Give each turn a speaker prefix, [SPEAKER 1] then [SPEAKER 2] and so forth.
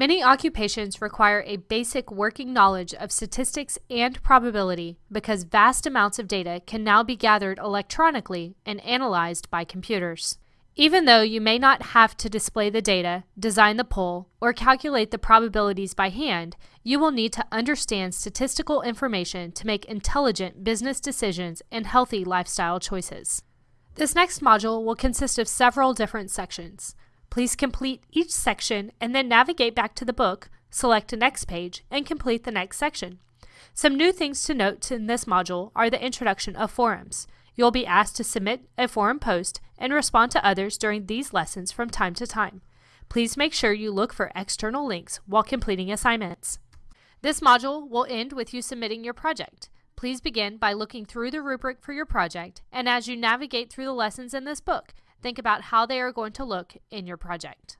[SPEAKER 1] Many occupations require a basic working knowledge of statistics and probability because vast amounts of data can now be gathered electronically and analyzed by computers. Even though you may not have to display the data, design the poll, or calculate the probabilities by hand, you will need to understand statistical information to make intelligent business decisions and healthy lifestyle choices. This next module will consist of several different sections. Please complete each section and then navigate back to the book, select the next page, and complete the next section. Some new things to note in this module are the introduction of forums. You'll be asked to submit a forum post and respond to others during these lessons from time to time. Please make sure you look for external links while completing assignments. This module will end with you submitting your project. Please begin by looking through the rubric for your project, and as you navigate through the lessons in this book, Think about how they are going to look in your project.